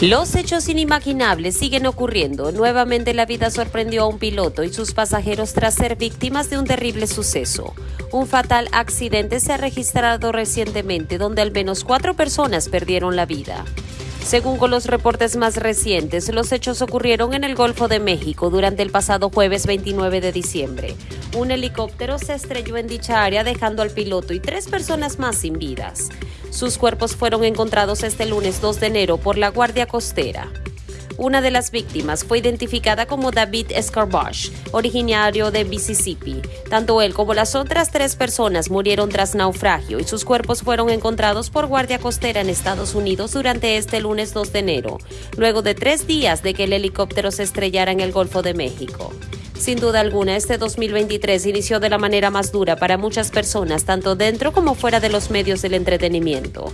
Los hechos inimaginables siguen ocurriendo. Nuevamente la vida sorprendió a un piloto y sus pasajeros tras ser víctimas de un terrible suceso. Un fatal accidente se ha registrado recientemente donde al menos cuatro personas perdieron la vida. Según con los reportes más recientes, los hechos ocurrieron en el Golfo de México durante el pasado jueves 29 de diciembre. Un helicóptero se estrelló en dicha área dejando al piloto y tres personas más sin vidas. Sus cuerpos fueron encontrados este lunes 2 de enero por la Guardia Costera. Una de las víctimas fue identificada como David Escarbash, originario de Mississippi. Tanto él como las otras tres personas murieron tras naufragio y sus cuerpos fueron encontrados por Guardia Costera en Estados Unidos durante este lunes 2 de enero, luego de tres días de que el helicóptero se estrellara en el Golfo de México. Sin duda alguna, este 2023 inició de la manera más dura para muchas personas, tanto dentro como fuera de los medios del entretenimiento.